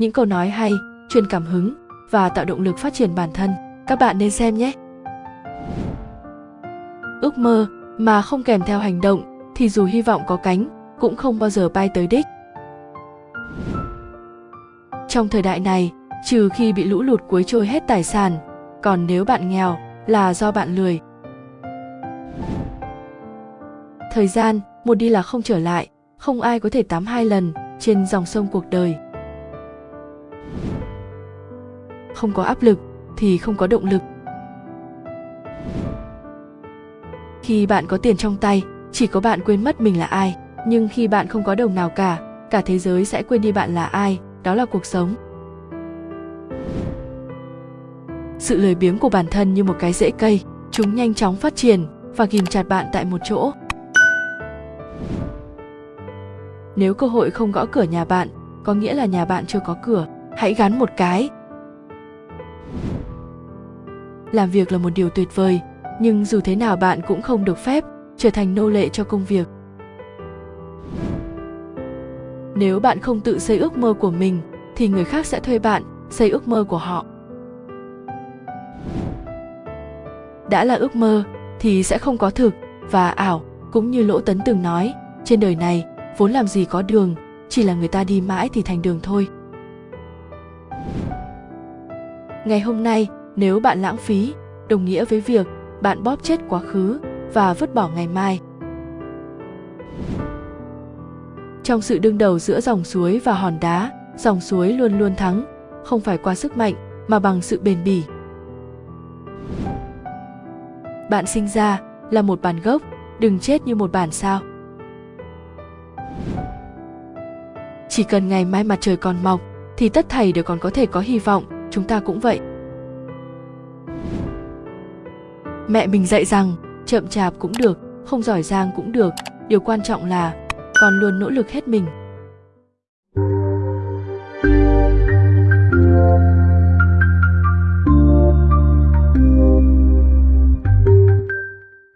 những câu nói hay, truyền cảm hứng và tạo động lực phát triển bản thân. Các bạn nên xem nhé. Ước mơ mà không kèm theo hành động thì dù hy vọng có cánh cũng không bao giờ bay tới đích. Trong thời đại này, trừ khi bị lũ lụt cuốn trôi hết tài sản, còn nếu bạn nghèo là do bạn lười. Thời gian, một đi là không trở lại, không ai có thể tắm hai lần trên dòng sông cuộc đời. Không có áp lực thì không có động lực. Khi bạn có tiền trong tay, chỉ có bạn quên mất mình là ai. Nhưng khi bạn không có đồng nào cả cả thế giới sẽ quên đi bạn là ai. Đó là cuộc sống. Sự lười biếng của bản thân như một cái rễ cây, chúng nhanh chóng phát triển và ghim chặt bạn tại một chỗ. Nếu cơ hội không gõ cửa nhà bạn, có nghĩa là nhà bạn chưa có cửa, hãy gắn một cái làm việc là một điều tuyệt vời, nhưng dù thế nào bạn cũng không được phép trở thành nô lệ cho công việc. Nếu bạn không tự xây ước mơ của mình, thì người khác sẽ thuê bạn xây ước mơ của họ. Đã là ước mơ, thì sẽ không có thực và ảo, cũng như lỗ tấn từng nói, trên đời này, vốn làm gì có đường, chỉ là người ta đi mãi thì thành đường thôi ngày hôm nay, nếu bạn lãng phí, đồng nghĩa với việc bạn bóp chết quá khứ và vứt bỏ ngày mai. Trong sự đương đầu giữa dòng suối và hòn đá, dòng suối luôn luôn thắng, không phải qua sức mạnh mà bằng sự bền bỉ. Bạn sinh ra là một bản gốc, đừng chết như một bản sao. Chỉ cần ngày mai mặt trời còn mọc, thì tất thảy đều còn có thể có hy vọng chúng ta cũng vậy. Mẹ mình dạy rằng, chậm chạp cũng được, không giỏi giang cũng được. Điều quan trọng là con luôn nỗ lực hết mình.